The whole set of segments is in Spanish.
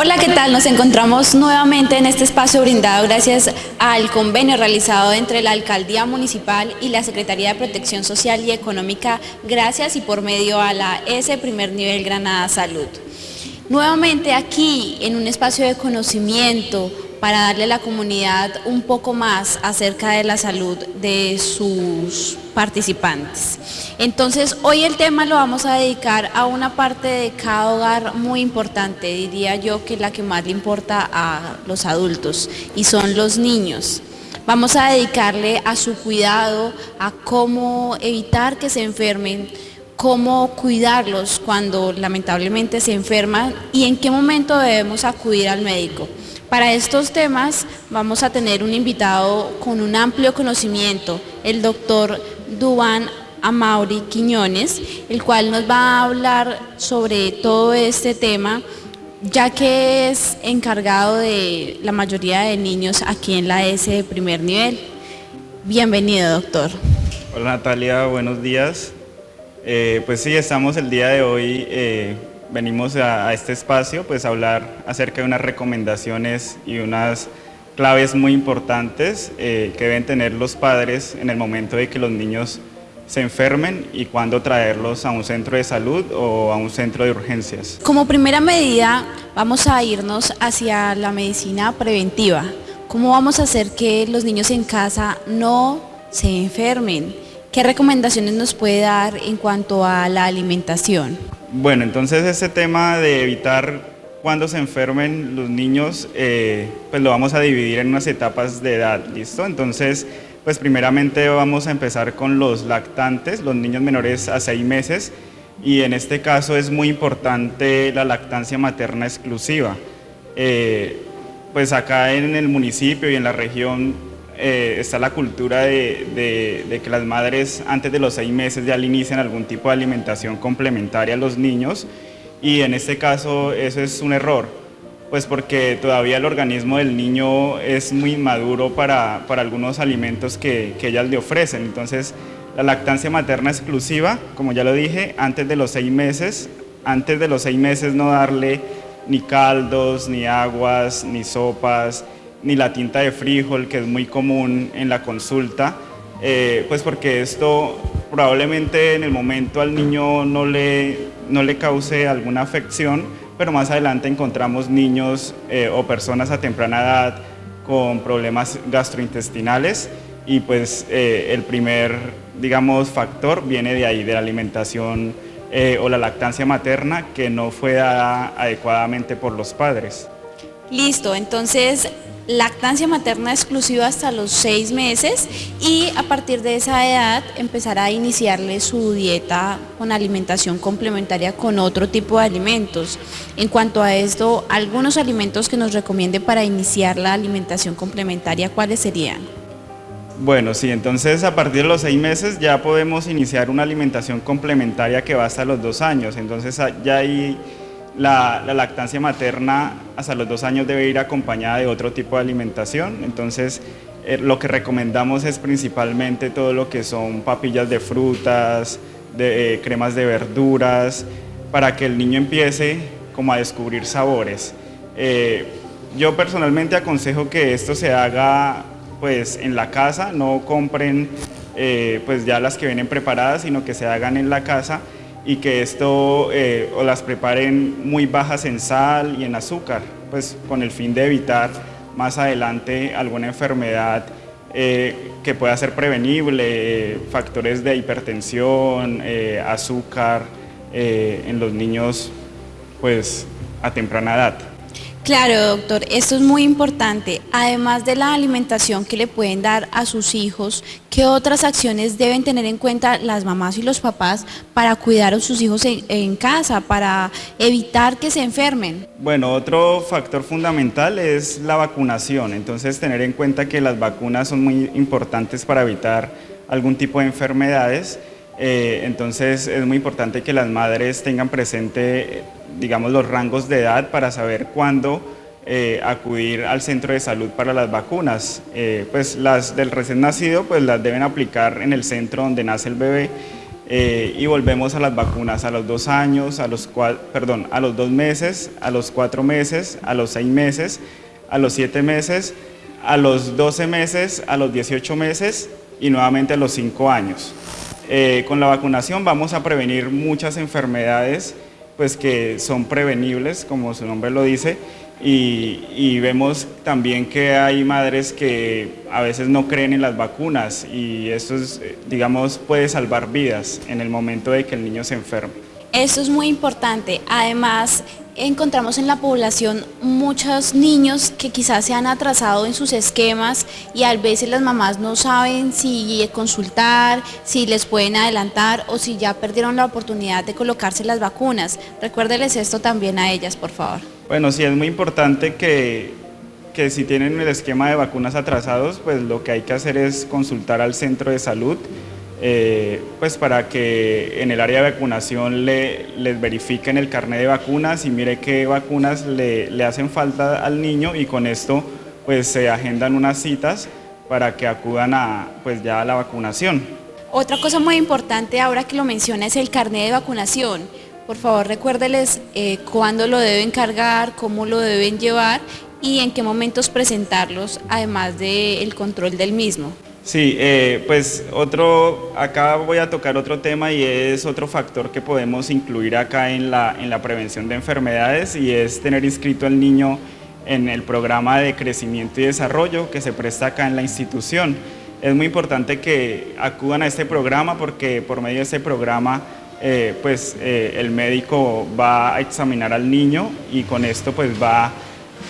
Hola, ¿qué tal? Nos encontramos nuevamente en este espacio brindado gracias al convenio realizado entre la Alcaldía Municipal y la Secretaría de Protección Social y Económica, gracias y por medio a la S Primer Nivel Granada Salud. Nuevamente aquí en un espacio de conocimiento, para darle a la comunidad un poco más acerca de la salud de sus participantes. Entonces, hoy el tema lo vamos a dedicar a una parte de cada hogar muy importante, diría yo que la que más le importa a los adultos, y son los niños. Vamos a dedicarle a su cuidado, a cómo evitar que se enfermen, cómo cuidarlos cuando lamentablemente se enferman y en qué momento debemos acudir al médico. Para estos temas vamos a tener un invitado con un amplio conocimiento, el doctor Duan Amauri Quiñones, el cual nos va a hablar sobre todo este tema, ya que es encargado de la mayoría de niños aquí en la S de primer nivel. Bienvenido, doctor. Hola Natalia, buenos días. Eh, pues sí, estamos el día de hoy eh, venimos a, este espacio pues a hablar acerca de unas recomendaciones y unas claves muy importantes eh, que deben tener los padres en el momento de que los niños se enfermen y cuándo traerlos a un centro de salud o a un centro de urgencias. Como primera medida vamos a irnos hacia la medicina preventiva. ¿Cómo vamos a hacer que los niños en casa no se enfermen? ¿Qué recomendaciones nos puede dar en cuanto a la alimentación? Bueno, entonces este tema de evitar cuando se enfermen los niños, eh, pues lo vamos a dividir en unas etapas de edad, ¿listo? Entonces, pues primeramente vamos a empezar con los lactantes, los niños menores a seis meses, y en este caso es muy importante la lactancia materna exclusiva. Eh, pues acá en el municipio y en la región eh, está la cultura de, que las madres antes de los seis meses ya le inician algún tipo de alimentación complementaria a los niños y en este caso eso es un error, pues porque todavía el organismo del niño es muy maduro para, algunos alimentos que, que ellas le ofrecen. Entonces la lactancia materna exclusiva, como ya lo dije, antes de los seis meses, antes de los seis meses no darle ni caldos, ni aguas, ni sopas, ni la tinta de frijol, que es muy común en la consulta, eh, pues porque esto probablemente en el momento al niño no le, no le cause alguna afección, pero más adelante encontramos niños eh, o personas a temprana edad con problemas gastrointestinales y pues eh, el primer, digamos, factor viene de ahí, de la alimentación o la lactancia materna que no fue dada adecuadamente por los padres. Listo, entonces lactancia materna exclusiva hasta los seis meses y a partir de esa edad empezará a iniciarle su dieta con alimentación complementaria con otro tipo de alimentos. En cuanto a esto, algunos alimentos que nos recomiende para iniciar la alimentación complementaria, ¿cuáles serían? Bueno, sí, entonces a partir de los seis meses ya podemos iniciar una alimentación complementaria que va hasta los dos años, entonces ya hay la, lactancia materna hasta los dos años debe ir acompañada de otro tipo de alimentación, entonces eh, lo que recomendamos es principalmente todo lo que son papillas de frutas, de, eh, cremas de verduras, para que el niño empiece como a descubrir sabores. Eh, yo personalmente aconsejo que esto se haga pues en la casa, no compren pues ya las que vienen preparadas, sino que se hagan en la casa y que esto eh, o las preparen muy bajas en sal y en azúcar, pues con el fin de evitar más adelante alguna enfermedad eh, que pueda ser prevenible, factores de hipertensión, eh, azúcar en los niños pues a temprana edad. Claro, doctor, esto es muy importante. Además de la alimentación que le pueden dar a sus hijos, ¿qué otras acciones deben tener en cuenta las mamás y los papás para cuidar a sus hijos en, casa, para evitar que se enfermen? Bueno, otro factor fundamental es la vacunación. Entonces, tener en cuenta que las vacunas son muy importantes para evitar algún tipo de enfermedades. Eh, entonces, es muy importante que las madres tengan presente digamos, los rangos de edad para saber cuándo eh, acudir al centro de salud para las vacunas. Eh, pues las del recién nacido pues las deben aplicar en el centro donde nace el bebé eh, y volvemos a las vacunas a los dos años, a los, perdón, a los dos meses, a los cuatro meses, a los seis meses, a los siete meses, a los 12 meses, a los 18 meses y nuevamente a los cinco años. Eh, con la vacunación vamos a prevenir muchas enfermedades pues que son prevenibles, como su nombre lo dice, y, vemos también que hay madres que a veces no creen en las vacunas y eso, es, digamos, puede salvar vidas en el momento de que el niño se enferme. Eso es muy importante. Además, encontramos en la población muchos niños que quizás se han atrasado en sus esquemas y a veces las mamás no saben si consultar, si les pueden adelantar o si ya perdieron la oportunidad de colocarse las vacunas. Recuérdeles esto también a ellas, por favor. Bueno, sí es muy importante que, que si tienen el esquema de vacunas atrasados, pues lo que hay que hacer es consultar al centro de salud eh, pues para que en el área de vacunación le, les verifiquen el carnet de vacunas y mire qué vacunas le, le, hacen falta al niño y con esto pues se agendan unas citas para que acudan a pues ya a la vacunación. Otra cosa muy importante ahora que lo menciona es el carnet de vacunación. Por favor recuérdeles eh, cuándo lo deben cargar, cómo lo deben llevar y en qué momentos presentarlos, además del control del mismo. Sí, eh, pues otro, acá voy a tocar otro tema y es otro factor que podemos incluir acá en la, en la prevención de enfermedades y es tener inscrito al niño en el programa de crecimiento y desarrollo que se presta acá en la institución. Es muy importante que acudan a este programa porque por medio de este programa eh, pues eh, el médico va a examinar al niño y con esto pues va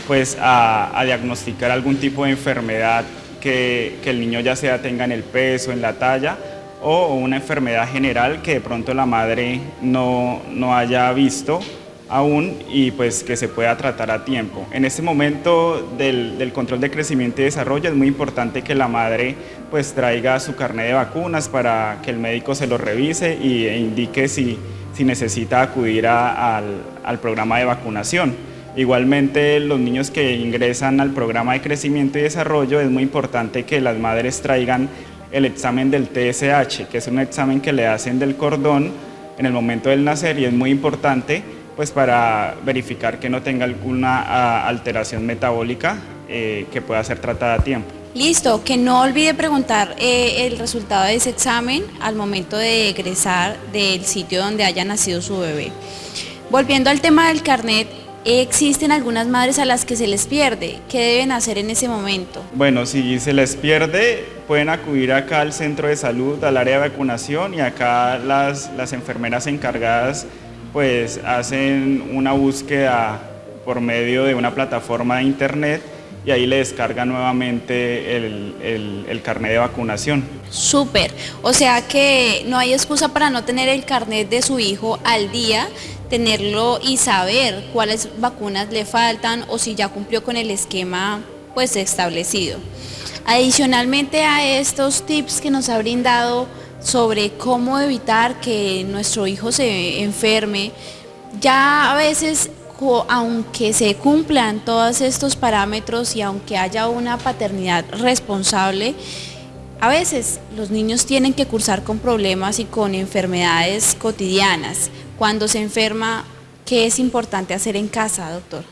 pues a, a diagnosticar algún tipo de enfermedad que, el niño ya sea tenga en el peso, en la talla, o una enfermedad general que de pronto la madre no, no haya visto aún y pues que se pueda tratar a tiempo. En este momento del, control de crecimiento y desarrollo es muy importante que la madre pues traiga su carnet de vacunas para que el médico se lo revise y, e indique si, si necesita acudir al, al programa de vacunación. Igualmente, los niños que ingresan al programa de crecimiento y desarrollo es muy importante que las madres traigan el examen del TSH, que es un examen que le hacen del cordón en el momento del nacer y es muy importante pues para verificar que no tenga alguna ah, alteración metabólica eh, que pueda ser tratada a tiempo. Listo, que no olvide preguntar eh, el resultado de ese examen al momento de egresar del sitio donde haya nacido su bebé. Volviendo al tema del carnet, Existen algunas madres a las que se les pierde. ¿Qué deben hacer en ese momento? Bueno, si se les pierde, pueden acudir acá al centro de salud, al área de vacunación y acá las, las enfermeras encargadas pues hacen una búsqueda por medio de una plataforma de internet y ahí le descargan nuevamente el, el, el, carnet de vacunación. Súper, o sea que no hay excusa para no tener el carnet de su hijo al día, tenerlo y saber cuáles vacunas le faltan o si ya cumplió con el esquema pues establecido. Adicionalmente a estos tips que nos ha brindado sobre cómo evitar que nuestro hijo se enferme, ya a veces aunque se cumplan todos estos parámetros y aunque haya una paternidad responsable, a veces los niños tienen que cursar con problemas y con enfermedades cotidianas. Cuando se enferma, ¿qué es importante hacer en casa, doctor?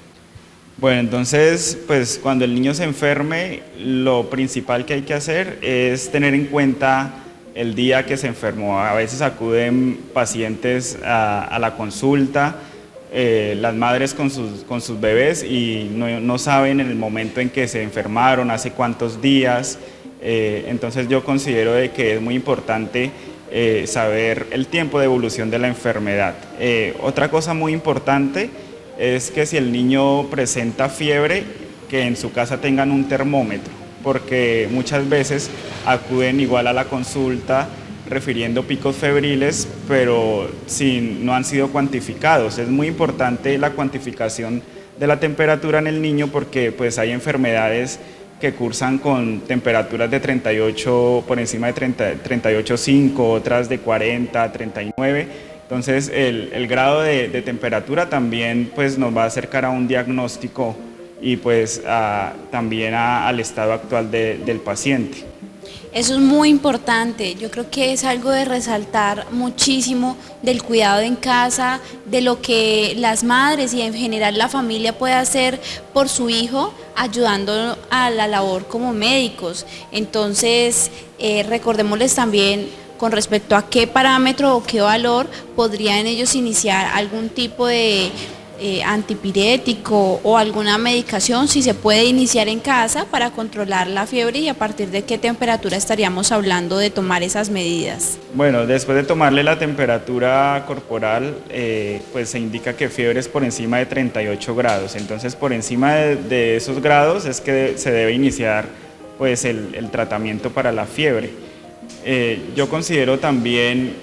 Bueno, entonces, pues cuando el niño se enferme, lo principal que hay que hacer es tener en cuenta el día que se enfermó. A veces acuden pacientes a, la consulta, eh, las madres con sus, con sus bebés y no, saben en el momento en que se enfermaron, hace cuántos días. Eh, entonces yo considero de que es muy importante eh, saber el tiempo de evolución de la enfermedad. Eh, otra cosa muy importante es que si el niño presenta fiebre, que en su casa tengan un termómetro, porque muchas veces acuden igual a la consulta refiriendo picos febriles, pero no han sido cuantificados. Es muy importante la cuantificación de la temperatura en el niño porque pues hay enfermedades que cursan con temperaturas de 38, por encima de 38,5, otras de 40, 39. Entonces el, grado de, temperatura también pues, nos va a acercar a un diagnóstico y pues también al estado actual del paciente. Eso es muy importante, yo creo que es algo de resaltar muchísimo del cuidado en casa, de lo que las madres y en general la familia puede hacer por su hijo, ayudando a la labor como médicos. Entonces, eh, recordémosles también con respecto a qué parámetro o qué valor podrían ellos iniciar algún tipo de eh, antipirético o alguna medicación si se puede iniciar en casa para controlar la fiebre y a partir de qué temperatura estaríamos hablando de tomar esas medidas. Bueno, después de tomarle la temperatura corporal, eh, pues se indica que fiebre es por encima de 38 grados, entonces por encima de, esos grados es que se debe iniciar pues el, tratamiento para la fiebre. Eh, yo considero también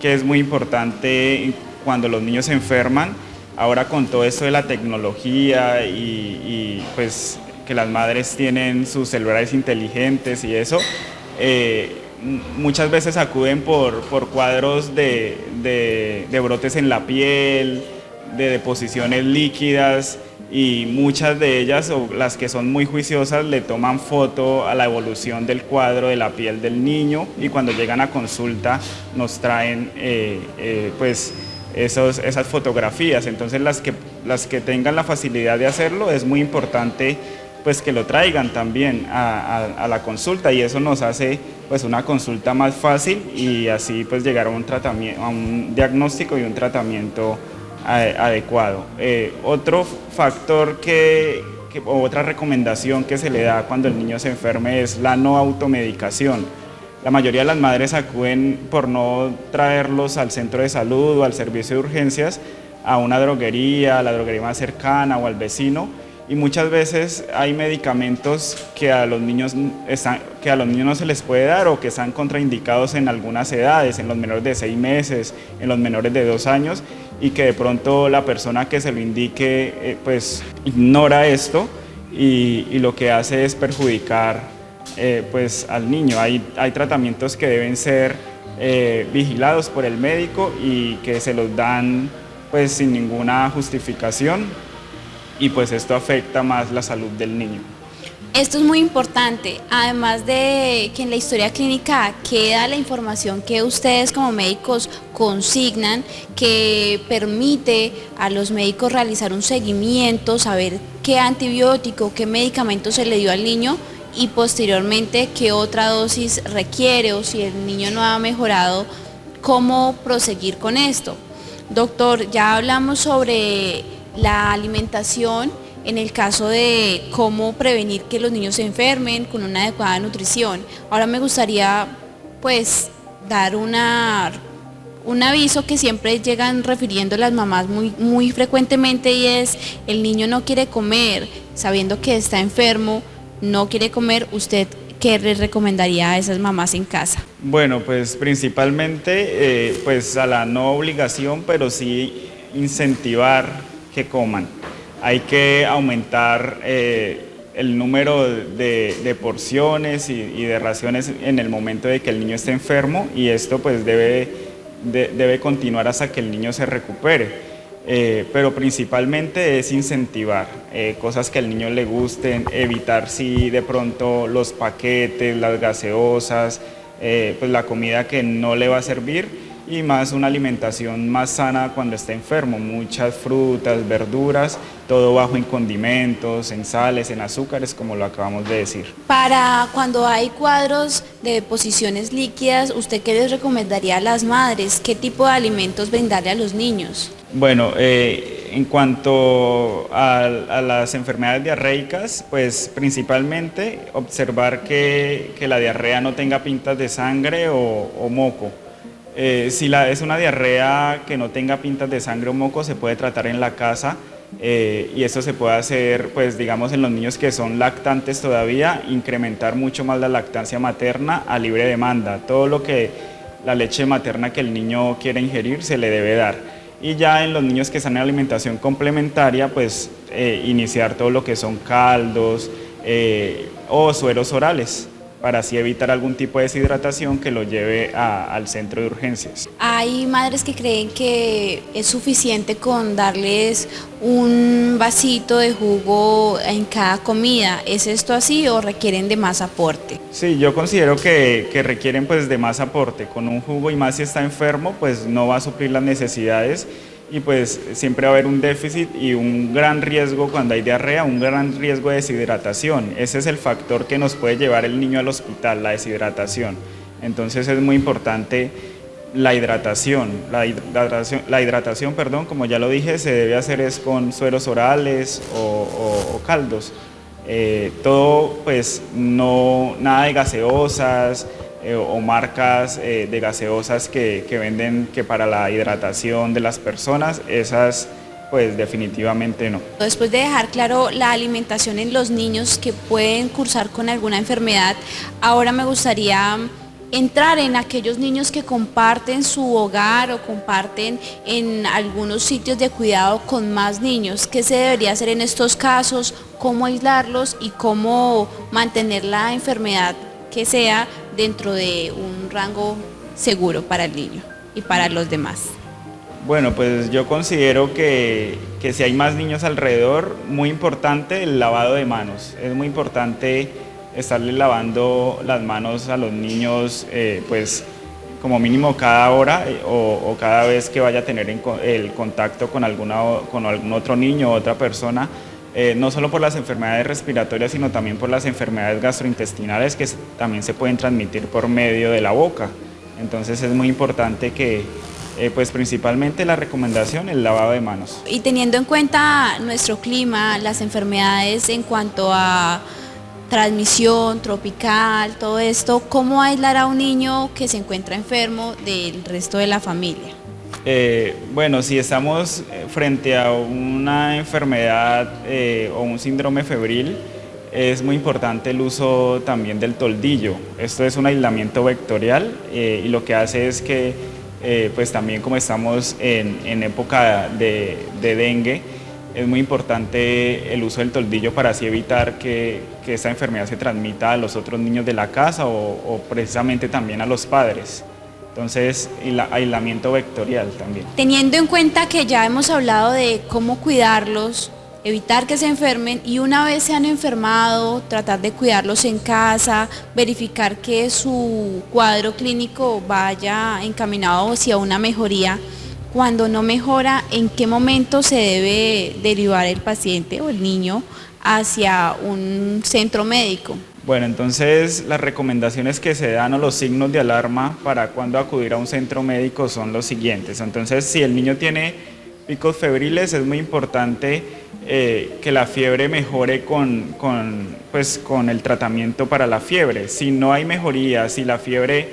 que es muy importante cuando los niños se enferman, ahora con todo esto de la tecnología y, pues que las madres tienen sus celulares inteligentes y eso, eh, muchas veces acuden por, cuadros de, brotes en la piel, de deposiciones líquidas y muchas de ellas, o las que son muy juiciosas, le toman foto a la evolución del cuadro de la piel del niño y cuando llegan a consulta nos traen eh, eh, pues esas fotografías. Entonces las que, las que tengan la facilidad de hacerlo es muy importante pues que lo traigan también a, la consulta y eso nos hace pues una consulta más fácil y así pues llegar a un, tratamiento, a un diagnóstico y un tratamiento adecuado. Eh, otro factor que, que, o otra recomendación que se le da cuando el niño se enferme es la no automedicación. La mayoría de las madres acuden por no traerlos al centro de salud o al servicio de urgencias a una droguería, la droguería más cercana o al vecino. Y muchas veces hay medicamentos que a los niños, que a los niños no se les puede dar o que están contraindicados en algunas edades, en los menores de seis meses, en los menores de dos años y que de pronto la persona que se lo indique eh, pues ignora esto y lo que hace es perjudicar eh, pues al niño. Hay, hay tratamientos que deben ser eh, vigilados por el médico y que se los dan pues sin ninguna justificación y pues esto afecta más la salud del niño. Esto es muy importante, además de que en la historia clínica queda la información que ustedes como médicos consignan, que permite a los médicos realizar un seguimiento, saber qué antibiótico, qué medicamento se le dio al niño y posteriormente qué otra dosis requiere o si el niño no ha mejorado, cómo proseguir con esto. Doctor, ya hablamos sobre la alimentación en el caso de cómo prevenir que los niños se enfermen con una adecuada nutrición. Ahora me gustaría pues dar una, un aviso que siempre llegan refiriendo las mamás muy, muy frecuentemente y es el niño no quiere comer sabiendo que está enfermo, no quiere comer, ¿usted qué le recomendaría a esas mamás en casa? Bueno, pues principalmente eh, pues a la no obligación, pero sí incentivar que coman. Hay que aumentar eh, el número de, porciones y, de raciones en el momento de que el niño esté enfermo y esto pues debe, debe continuar hasta que el niño se recupere. Eh, pero principalmente es incentivar eh, cosas que al niño le gusten, evitar si de pronto los paquetes, las gaseosas, eh, pues la comida que no le va a servir y más una alimentación más sana cuando esté enfermo, muchas frutas, verduras, todo bajo en condimentos, en sales, en azúcares, como lo acabamos de decir. Para cuando hay cuadros de deposiciones líquidas, ¿usted qué les recomendaría a las madres? ¿Qué tipo de alimentos brindarle a los niños? Bueno, eh, en cuanto a, las enfermedades diarreicas, pues principalmente observar que, la diarrea no tenga pintas de sangre o moco. Eh, si es una diarrea que no tenga pintas de sangre o moco, se puede tratar en la casa eh, y eso se puede hacer, pues digamos, en los niños que son lactantes todavía, incrementar mucho más la lactancia materna a libre demanda. Todo lo que la leche materna que el niño quiere ingerir se le debe dar. Y ya en los niños que están en alimentación complementaria, pues eh, iniciar todo lo que son caldos o sueros orales para así evitar algún tipo de deshidratación que lo lleve al centro de urgencias. Hay madres que creen que es suficiente con darles un vasito de jugo en cada comida. ¿Es esto así o requieren de más aporte? Sí, yo considero que, que requieren pues de más aporte. Con un jugo y más si está enfermo, pues no va a suplir las necesidades y pues siempre va a haber un déficit y un gran riesgo cuando hay diarrea, un gran riesgo de deshidratación. Ese es el factor que nos puede llevar el niño al hospital, la deshidratación. Entonces es muy importante la hidratación. La hidratación, la hidratación perdón, como ya lo dije, se debe hacer es con sueros orales o, caldos. Eh, todo, pues, no, nada de gaseosas, eh, o marcas eh, de gaseosas que, que, venden que para la hidratación de las personas, esas pues definitivamente no. Después de dejar claro la alimentación en los niños que pueden cursar con alguna enfermedad, ahora me gustaría entrar en aquellos niños que comparten su hogar o comparten en algunos sitios de cuidado con más niños. ¿Qué se debería hacer en estos casos? ¿Cómo aislarlos y cómo mantener la enfermedad que sea dentro de un rango seguro para el niño y para los demás? Bueno, pues yo considero que, que, si hay más niños alrededor, muy importante el lavado de manos. Es muy importante estarle lavando las manos a los niños, eh, pues como mínimo cada hora eh, o, cada vez que vaya a tener el contacto con, alguna, con algún otro niño o otra persona, eh, no solo por las enfermedades respiratorias, sino también por las enfermedades gastrointestinales que también se pueden transmitir por medio de la boca. Entonces es muy importante que, eh, pues principalmente la recomendación, el lavado de manos. Y teniendo en cuenta nuestro clima, las enfermedades en cuanto a transmisión tropical, todo esto, ¿cómo aislar a un niño que se encuentra enfermo del resto de la familia? Eh, bueno, si estamos eh, frente a una enfermedad eh, o un síndrome febril, es muy importante el uso también del toldillo. Esto es un aislamiento vectorial y lo que hace es que, pues también como estamos en, época de, dengue, es muy importante el uso del toldillo para así evitar que, que esta enfermedad se transmita a los otros niños de la casa o precisamente también a los padres. Entonces, aislamiento vectorial también. Teniendo en cuenta que ya hemos hablado de cómo cuidarlos, evitar que se enfermen y una vez se han enfermado, tratar de cuidarlos en casa, verificar que su cuadro clínico vaya encaminado hacia una mejoría. Cuando no mejora, ¿en qué momento se debe derivar el paciente o el niño hacia un centro médico? Bueno, entonces las recomendaciones que se dan o los signos de alarma para cuando acudir a un centro médico son los siguientes. Entonces, si el niño tiene picos febriles, es muy importante eh, que la fiebre mejore con, pues, con el tratamiento para la fiebre. Si no hay mejoría, si la fiebre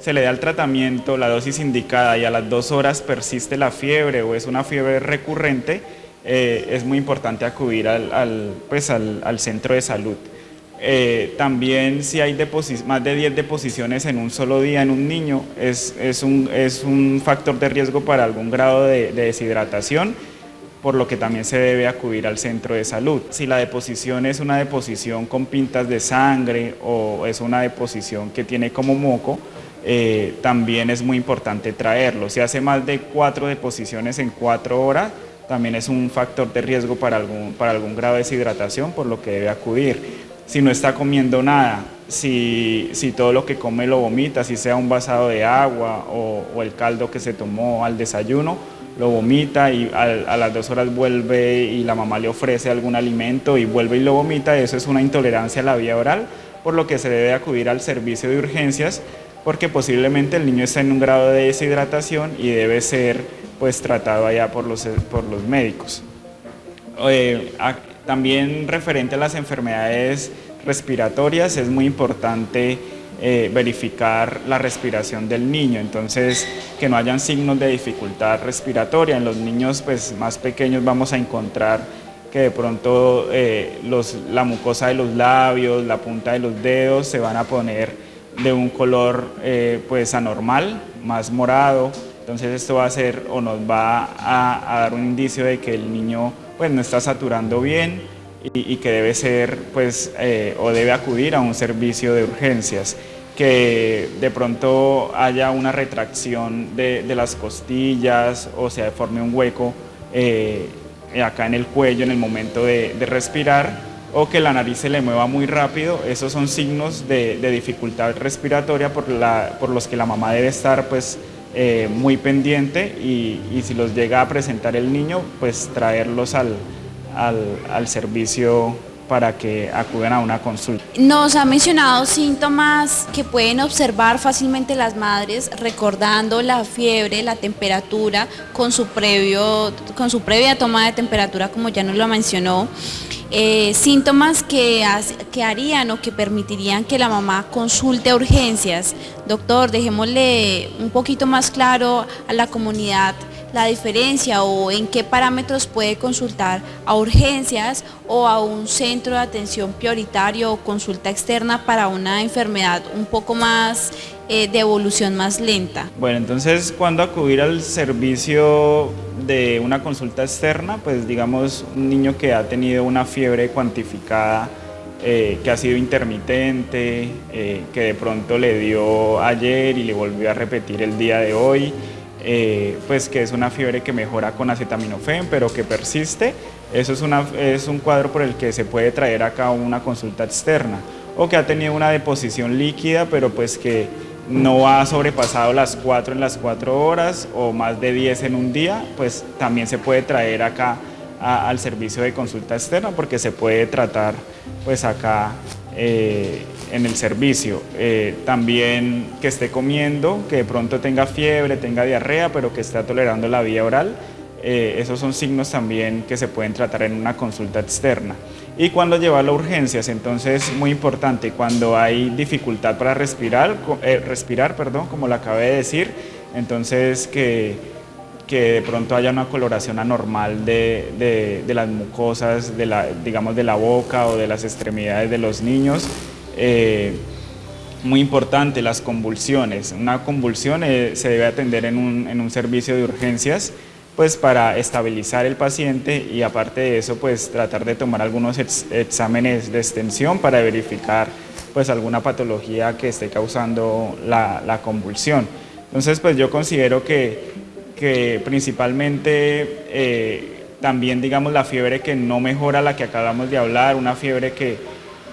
se le da el tratamiento, la dosis indicada y a las dos horas persiste la fiebre o es una fiebre recurrente, eh, es muy importante acudir al, pues, al centro de salud. Eh, también si hay más de 10 deposiciones en un solo día en un niño, es, un, factor de riesgo para algún grado de, deshidratación, por lo que también se debe acudir al centro de salud. Si la deposición es una deposición con pintas de sangre o es una deposición que tiene como moco, eh, también es muy importante traerlo. Si hace más de cuatro deposiciones en cuatro horas, también es un factor de riesgo para algún grado de deshidratación, por lo que debe acudir si no está comiendo nada, si, todo lo que come lo vomita, si sea un vasado de agua o, el caldo que se tomó al desayuno, lo vomita y a, las dos horas vuelve y la mamá le ofrece algún alimento y vuelve y lo vomita, eso es una intolerancia a la vía oral, por lo que se debe acudir al servicio de urgencias porque posiblemente el niño está en un grado de deshidratación y debe ser pues tratado allá por los, por los médicos. Eh, también referente a las enfermedades respiratorias es muy importante eh, verificar la respiración del niño, entonces que no hayan signos de dificultad respiratoria. En los niños pues, más pequeños vamos a encontrar que de pronto eh, la mucosa de los labios, la punta de los dedos se van a poner de un color eh, pues anormal, más morado, entonces esto va a ser o nos va a, a dar un indicio de que el niño pues no está saturando bien y, que debe ser, pues, eh, o debe acudir a un servicio de urgencias que de pronto haya una retracción de, las costillas o se forme un hueco eh, acá en el cuello en el momento de, respirar o que la nariz se le mueva muy rápido, esos son signos de, dificultad respiratoria por, la, por, los que la mamá debe estar pues, eh, muy pendiente y, si los llega a presentar el niño, pues traerlos al, al, al servicio para que acudan a una consulta. Nos ha mencionado síntomas que pueden observar fácilmente las madres recordando la fiebre, la temperatura con su, previo, con su previa toma de temperatura como ya nos lo mencionó. Eh, síntomas que, que harían o que permitirían que la mamá consulte urgencias. Doctor, dejémosle un poquito más claro a la comunidad la diferencia o en qué parámetros puede consultar a urgencias o a un centro de atención prioritario o consulta externa para una enfermedad un poco más eh, de evolución más lenta. Bueno, entonces cuando acudir al servicio de una consulta externa, pues digamos un niño que ha tenido una fiebre cuantificada eh, que ha sido intermitente, eh, que de pronto le dio ayer y le volvió a repetir el día de hoy, eh, pues que es una fiebre que mejora con acetaminofén, pero que persiste, eso es, una, es un cuadro por el que se puede traer acá una consulta externa, o que ha tenido una deposición líquida, pero pues que no ha sobrepasado las 4 en las 4 horas o más de 10 en un día, pues también se puede traer acá al servicio de consulta externa porque se puede tratar pues acá eh, en el servicio. Eh, también que esté comiendo, que de pronto tenga fiebre, tenga diarrea, pero que esté tolerando la vía oral. Eh, esos son signos también que se pueden tratar en una consulta externa. Y cuando llevarlo a urgencias, entonces muy importante, cuando hay dificultad para respirar, respirar perdón, como lo acabé de decir, entonces que que de pronto haya una coloración anormal de, de, las mucosas, de la, digamos de la boca o de las extremidades de los niños. Eh, muy importante, las convulsiones. Una convulsión eh, se debe atender en un, en un, servicio de urgencias pues para estabilizar el paciente y aparte de eso pues tratar de tomar algunos exámenes de extensión para verificar pues alguna patología que esté causando la, la convulsión. Entonces pues yo considero que que principalmente eh, también digamos la fiebre que no mejora la que acabamos de hablar, una fiebre que,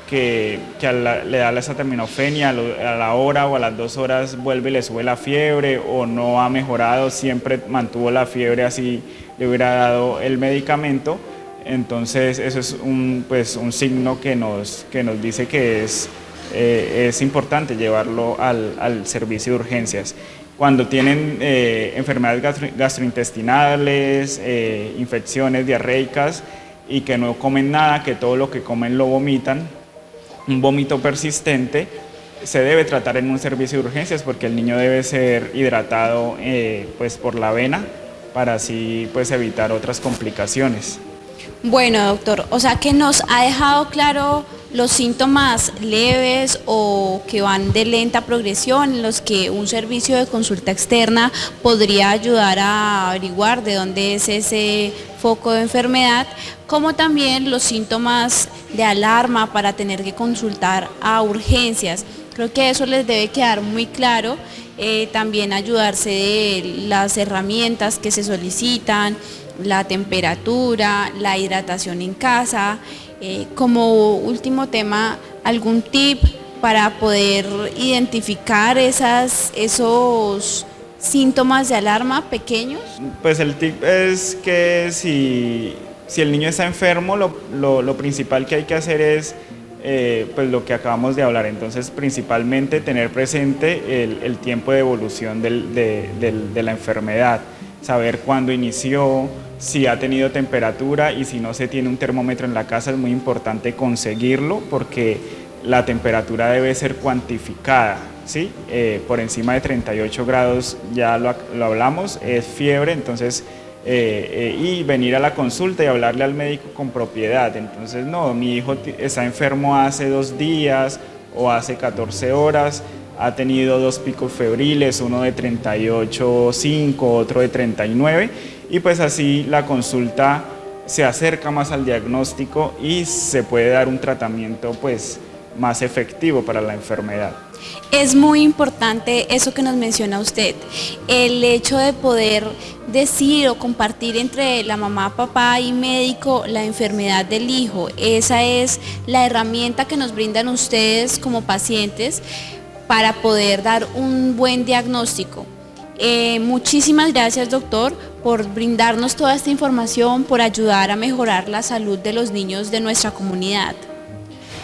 que, le da la acetaminofenia a la hora o a las dos horas vuelve y le sube la fiebre o no ha mejorado, siempre mantuvo la fiebre así le hubiera dado el medicamento, entonces eso es un, pues, un signo que nos, que nos dice que es, eh, es importante llevarlo al, al servicio de urgencias cuando tienen eh, enfermedades gastrointestinales, eh, infecciones diarreicas y que no comen nada, que todo lo que comen lo vomitan, un vómito persistente, se debe tratar en un servicio de urgencias porque el niño debe ser hidratado eh, pues por la vena para así pues evitar otras complicaciones. Bueno, doctor, o sea que nos ha dejado claro los síntomas leves o que van de lenta progresión, en los que un servicio de consulta externa podría ayudar a averiguar de dónde es ese foco de enfermedad, como también los síntomas de alarma para tener que consultar a urgencias. Creo que eso les debe quedar muy claro, eh, también ayudarse de las herramientas que se solicitan, la temperatura, la hidratación en casa. Eh, como último tema, algún tip para poder identificar esas, esos síntomas de alarma pequeños? Pues el tip es que si, si el niño está enfermo, lo, lo, principal que hay que hacer es eh, pues lo que acabamos de hablar, entonces principalmente tener presente el, el tiempo de evolución de, de la enfermedad, saber cuándo inició, si ha tenido temperatura y si no se tiene un termómetro en la casa es muy importante conseguirlo porque la temperatura debe ser cuantificada, ¿sí? Eh, por encima de 38 grados ya lo, hablamos, es fiebre, entonces eh, eh, y venir a la consulta y hablarle al médico con propiedad. Entonces, no, mi hijo está enfermo hace dos días o hace 14 horas, ha tenido dos picos febriles, uno de 38,5, otro de 39, y pues así la consulta se acerca más al diagnóstico y se puede dar un tratamiento pues más efectivo para la enfermedad. Es muy importante eso que nos menciona usted, el hecho de poder decir o compartir entre la mamá, papá y médico la enfermedad del hijo. Esa es la herramienta que nos brindan ustedes como pacientes para poder dar un buen diagnóstico. Eh, muchísimas gracias doctor por brindarnos toda esta información, por ayudar a mejorar la salud de los niños de nuestra comunidad.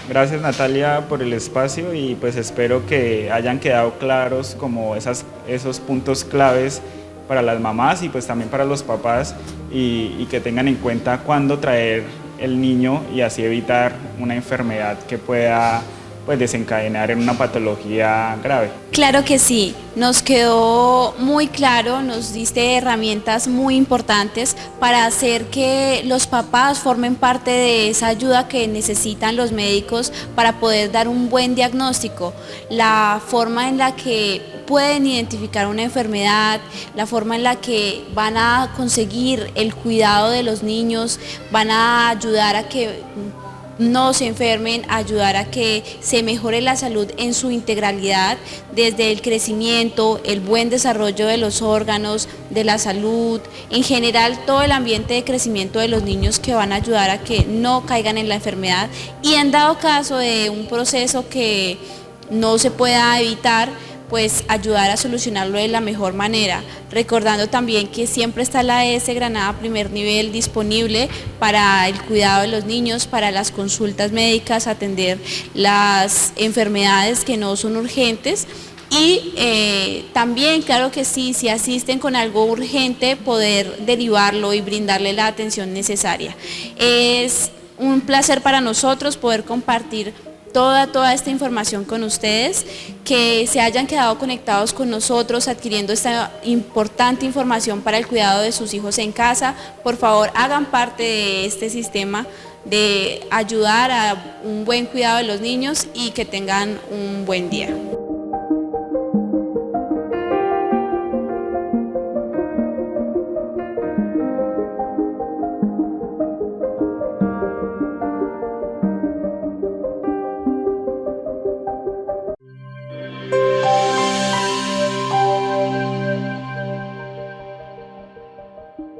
Gracias Natalia por el espacio y pues espero que hayan quedado claros como esas, esos puntos claves para las mamás y pues también para los papás y, y que tengan en cuenta cuándo traer el niño y así evitar una enfermedad que pueda pues desencadenar en una patología grave. Claro que sí, nos quedó muy claro, nos diste herramientas muy importantes para hacer que los papás formen parte de esa ayuda que necesitan los médicos para poder dar un buen diagnóstico, la forma en la que pueden identificar una enfermedad, la forma en la que van a conseguir el cuidado de los niños, van a ayudar a que no se enfermen, ayudar a que se mejore la salud en su integralidad, desde el crecimiento, el buen desarrollo de los órganos, de la salud, en general todo el ambiente de crecimiento de los niños que van a ayudar a que no caigan en la enfermedad. Y en dado caso de un proceso que no se pueda evitar, pues ayudar a solucionarlo de la mejor manera, recordando también que siempre está la ES Granada primer nivel disponible para el cuidado de los niños, para las consultas médicas, atender las enfermedades que no son urgentes y eh, también, claro que sí, si asisten con algo urgente, poder derivarlo y brindarle la atención necesaria. Es un placer para nosotros poder compartir toda, toda esta información con ustedes, que se hayan quedado conectados con nosotros adquiriendo esta importante información para el cuidado de sus hijos en casa. Por favor, hagan parte de este sistema de ayudar a un buen cuidado de los niños y que tengan un buen día.